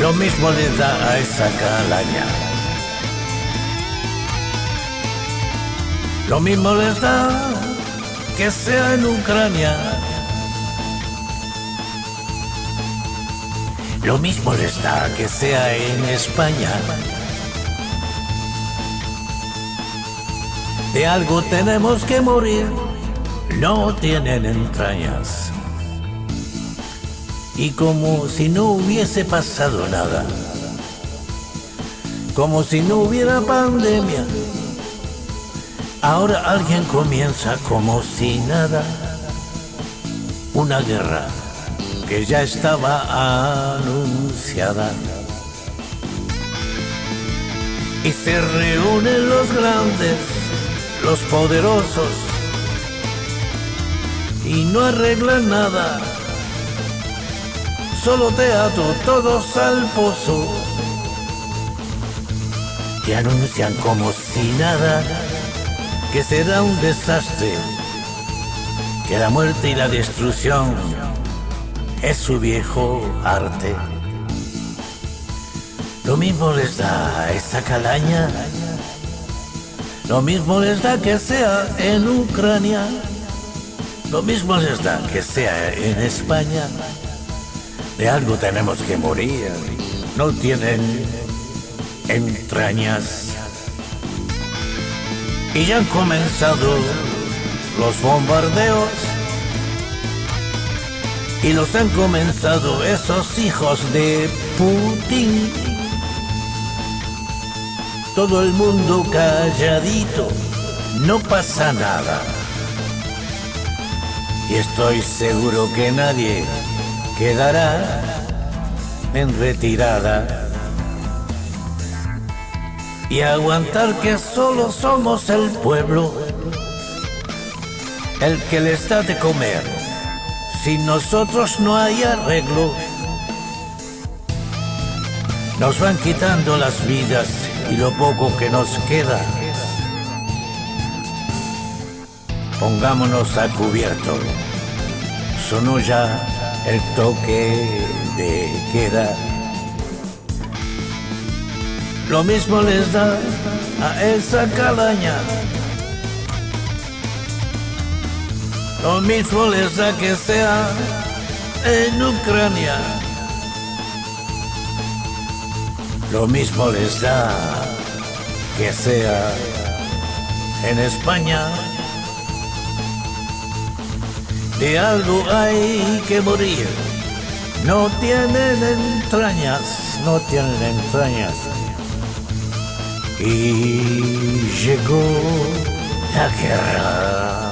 Lo mismo le da a esa calaña. Lo mismo les da que sea en Ucrania. Lo mismo les da que sea en España. De algo tenemos que morir, no tienen entrañas. Y como si no hubiese pasado nada, como si no hubiera pandemia, ahora alguien comienza como si nada, una guerra que ya estaba anunciada. Y se reúnen los grandes los poderosos y no arreglan nada. Solo teatro, todos al pozo. Y anuncian como si nada que será un desastre, que la muerte y la destrucción es su viejo arte. Lo mismo les da a calaña lo mismo les da que sea en Ucrania, lo mismo les da que sea en España. De algo tenemos que morir, no tienen entrañas. Y ya han comenzado los bombardeos y los han comenzado esos hijos de Putin todo el mundo calladito, no pasa nada. Y estoy seguro que nadie quedará en retirada. Y aguantar que solo somos el pueblo, el que les da de comer. Sin nosotros no hay arreglo. Nos van quitando las vidas y lo poco que nos queda. Pongámonos a cubierto. Sonó ya el toque de queda. Lo mismo les da a esa calaña. Lo mismo les da que sea en Ucrania. Lo mismo les da que sea en España. De algo hay que morir. No tienen entrañas, no tienen entrañas. Y llegó la guerra.